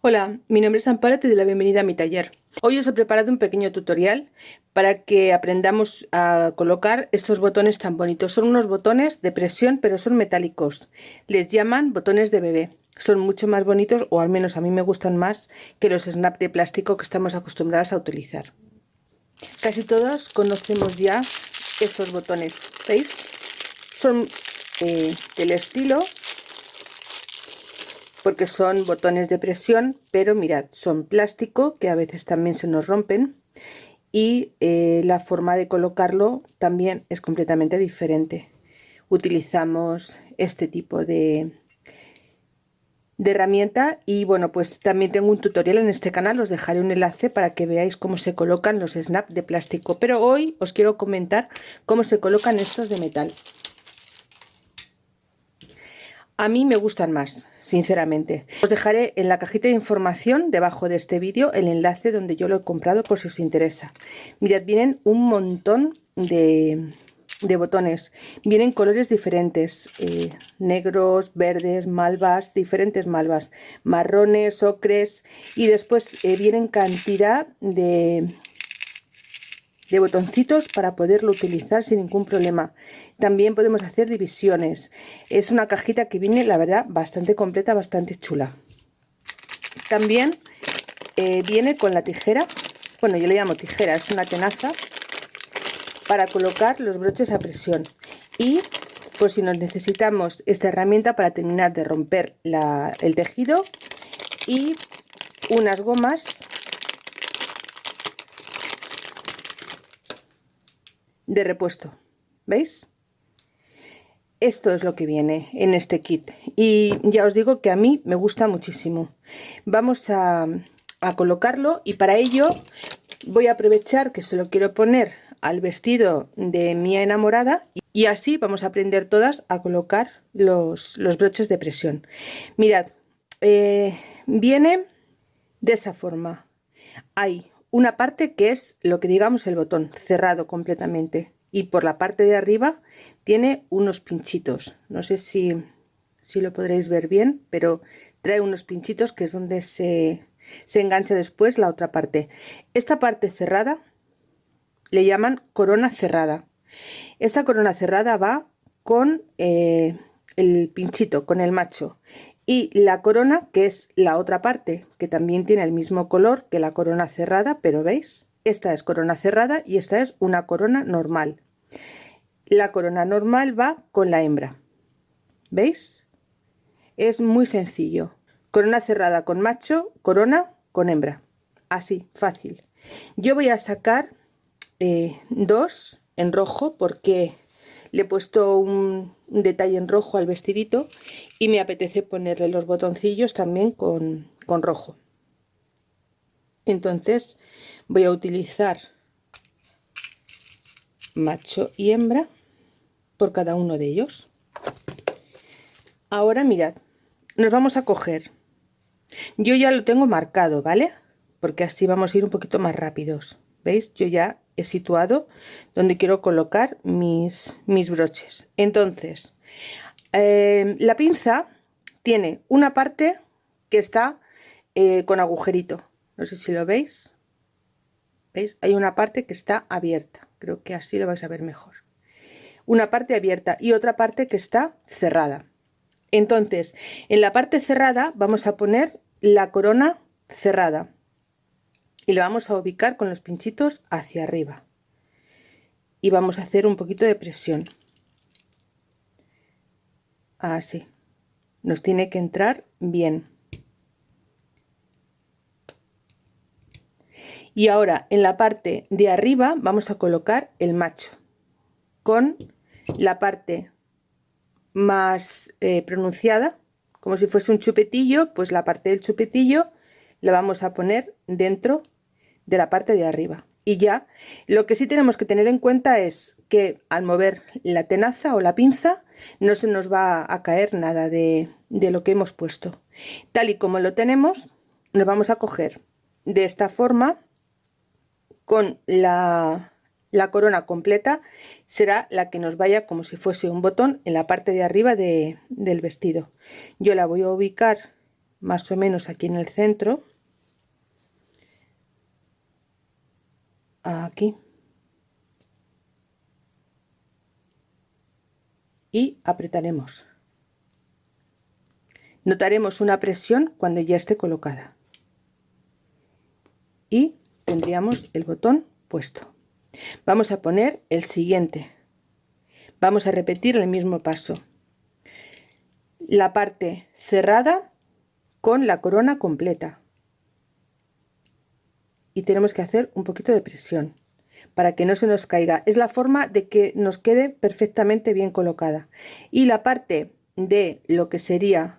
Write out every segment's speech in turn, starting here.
Hola, mi nombre es Amparo, te doy la bienvenida a mi taller. Hoy os he preparado un pequeño tutorial para que aprendamos a colocar estos botones tan bonitos. Son unos botones de presión pero son metálicos. Les llaman botones de bebé. Son mucho más bonitos o al menos a mí me gustan más que los snap de plástico que estamos acostumbradas a utilizar. Casi todos conocemos ya estos botones, ¿veis? Son eh, del estilo porque son botones de presión pero mirad son plástico que a veces también se nos rompen y eh, la forma de colocarlo también es completamente diferente. Utilizamos este tipo de, de herramienta y bueno pues también tengo un tutorial en este canal os dejaré un enlace para que veáis cómo se colocan los snap de plástico. Pero hoy os quiero comentar cómo se colocan estos de metal. A mí me gustan más, sinceramente. Os dejaré en la cajita de información debajo de este vídeo el enlace donde yo lo he comprado por si os interesa. Mirad, vienen un montón de, botones. Vienen colores diferentes, eh, negros, verdes, malvas, diferentes malvas, marrones, ocres y después eh, vienen cantidad de, de botoncitos para poderlo utilizar sin ningún problema. También podemos hacer divisiones. Es una cajita que viene, la verdad, bastante completa, bastante chula. También eh, viene con la tijera, bueno, yo le llamo tijera, es una tenaza para colocar los broches a presión. Y pues si nos necesitamos esta herramienta para terminar de romper el tejido y unas gomas de repuesto. ¿Veis? Esto es lo que viene en este kit y ya os digo que a mí me gusta muchísimo. Vamos a, colocarlo y para ello voy a aprovechar que se lo quiero poner al vestido de mi enamorada y así vamos a aprender todas a colocar los, broches de presión. Mirad, eh, viene de esa forma. Hay una parte que es lo que digamos el botón cerrado completamente. Y por la parte de arriba tiene unos pinchitos. No sé si, si lo podréis ver bien pero trae unos pinchitos que es donde se, se engancha después la otra parte. Esta parte cerrada le llaman corona cerrada. Esta corona cerrada va con eh, el pinchito con el macho y la corona que es la otra parte que también tiene el mismo color que la corona cerrada pero veis esta es corona cerrada y esta es una corona normal. La corona normal va con la hembra. Veis es muy sencillo. Corona cerrada con macho corona con hembra. Así fácil. Yo voy a sacar eh, dos en rojo porque le he puesto un, detalle en rojo al vestidito y me apetece ponerle los botoncillos también con, con rojo. Entonces voy a utilizar macho y hembra por cada uno de ellos. Ahora mirad nos vamos a coger. Yo ya lo tengo marcado vale porque así vamos a ir un poquito más rápidos veis yo ya situado donde quiero colocar mis, mis broches. Entonces, eh, la pinza tiene una parte que está eh, con agujerito. No sé si lo veis. ¿Veis? Hay una parte que está abierta. Creo que así lo vais a ver mejor. Una parte abierta y otra parte que está cerrada. Entonces, en la parte cerrada vamos a poner la corona cerrada y lo vamos a ubicar con los pinchitos hacia arriba. Y vamos a hacer un poquito de presión. Así. Nos tiene que entrar bien. Y ahora en la parte de arriba vamos a colocar el macho con la parte más eh, pronunciada. Como si fuese un chupetillo pues la parte del chupetillo la vamos a poner dentro de la parte de arriba. Y ya lo que sí tenemos que tener en cuenta es que al mover la tenaza o la pinza no se nos va a caer nada de, lo que hemos puesto. Tal y como lo tenemos nos vamos a coger de esta forma con la, la corona completa será la que nos vaya como si fuese un botón en la parte de arriba del vestido. Yo la voy a ubicar más o menos aquí en el centro aquí. Y apretaremos. Notaremos una presión cuando ya esté colocada. Y tendríamos el botón puesto. Vamos a poner el siguiente. Vamos a repetir el mismo paso. La parte cerrada con la corona completa y tenemos que hacer un poquito de presión para que no se nos caiga. Es la forma de que nos quede perfectamente bien colocada. Y la parte de lo que sería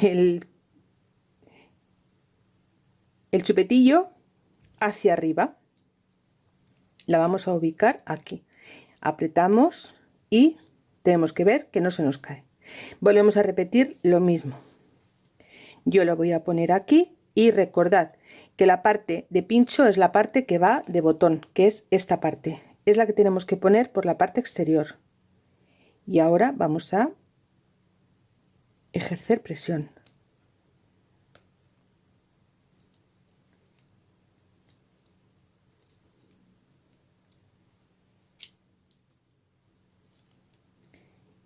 el, el chupetillo hacia arriba la vamos a ubicar aquí. Apretamos y tenemos que ver que no se nos cae. Volvemos a repetir lo mismo. Yo lo voy a poner aquí y recordad que la parte de pincho es la parte que va de botón que es esta parte. Es la que tenemos que poner por la parte exterior. Y ahora vamos a ejercer presión.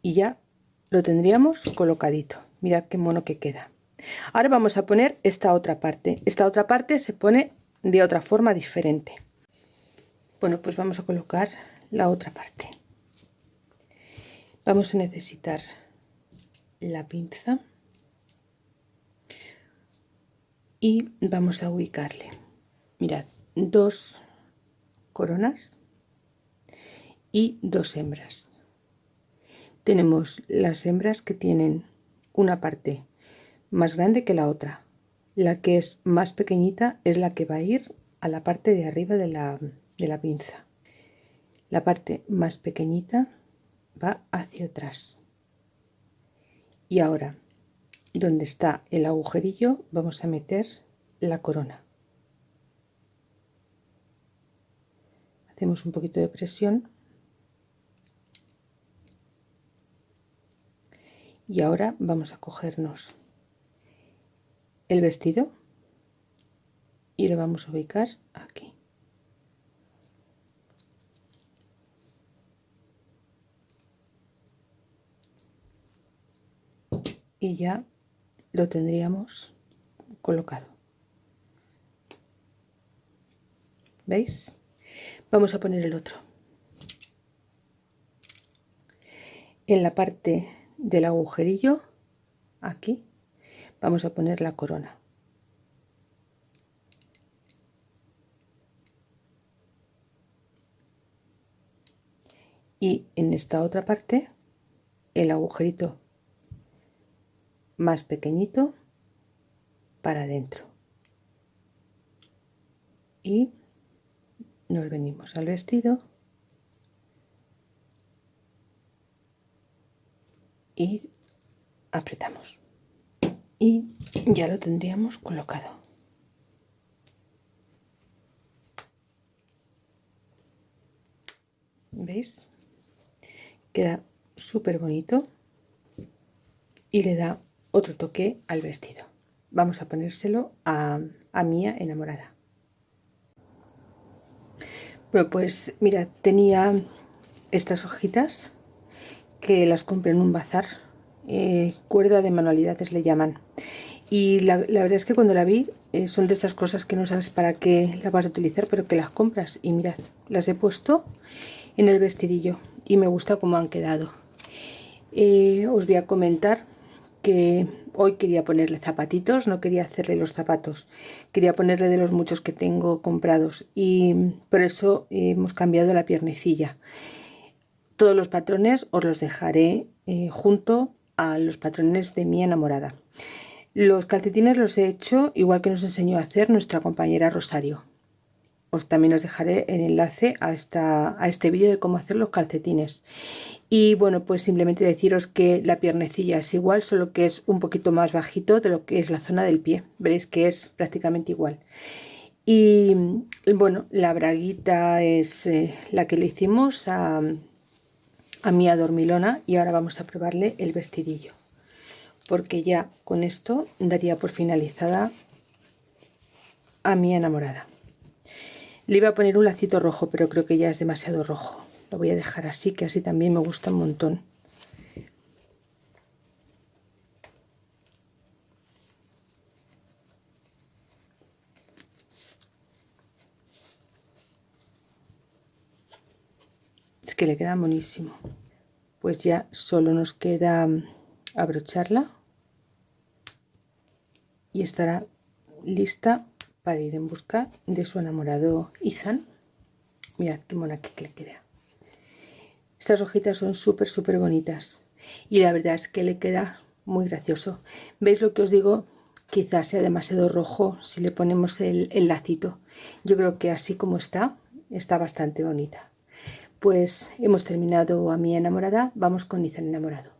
Y ya lo tendríamos colocadito. Mirad qué mono que queda ahora vamos a poner esta otra parte. Esta otra parte se pone de otra forma diferente. Bueno pues vamos a colocar la otra parte. Vamos a necesitar la pinza y vamos a ubicarle. Mirad dos coronas y dos hembras. Tenemos las hembras que tienen una parte más grande que la otra. La que es más pequeñita es la que va a ir a la parte de arriba de la, de la pinza. La parte más pequeñita va hacia atrás. Y ahora donde está el agujerillo vamos a meter la corona. Hacemos un poquito de presión. Y ahora vamos a cogernos el vestido y lo vamos a ubicar aquí. Y ya lo tendríamos colocado. Veis vamos a poner el otro. En la parte del agujerillo aquí vamos a poner la corona. Y en esta otra parte el agujerito más pequeñito para adentro. Y nos venimos al vestido y apretamos y ya lo tendríamos colocado. Veis queda súper bonito y le da otro toque al vestido. Vamos a ponérselo a, a Mía enamorada. Bueno pues mira tenía estas hojitas que las compré en un bazar, eh, cuerda de manualidades le llaman. Y la, verdad es que cuando la vi eh, son de estas cosas que no sabes para qué las vas a utilizar, pero que las compras. Y mirad, las he puesto en el vestidillo y me gusta cómo han quedado. Eh, os voy a comentar que hoy quería ponerle zapatitos, no quería hacerle los zapatos, quería ponerle de los muchos que tengo comprados y por eso hemos cambiado la piernecilla. Todos los patrones os los dejaré junto a los patrones de mi enamorada. Los calcetines los he hecho igual que nos enseñó a hacer nuestra compañera Rosario. Os también os dejaré el enlace a, esta, a este vídeo de cómo hacer los calcetines. Y bueno, pues simplemente deciros que la piernecilla es igual, solo que es un poquito más bajito de lo que es la zona del pie. Veréis que es prácticamente igual. Y bueno, la braguita es eh, la que le hicimos a, a mi adormilona y ahora vamos a probarle el vestidillo porque ya con esto daría por finalizada a mi enamorada. Le iba a poner un lacito rojo, pero creo que ya es demasiado rojo. Lo voy a dejar así, que así también me gusta un montón. Que le queda buenísimo. Pues ya solo nos queda abrocharla y estará lista para ir en busca de su enamorado Izan. Mirad qué mona que le queda. Estas hojitas son súper, súper bonitas. Y la verdad es que le queda muy gracioso. ¿Veis lo que os digo? Quizás sea demasiado rojo si le ponemos el, el lacito. Yo creo que así como está, está bastante bonita. Pues hemos terminado a mi enamorada. Vamos con Izan enamorado.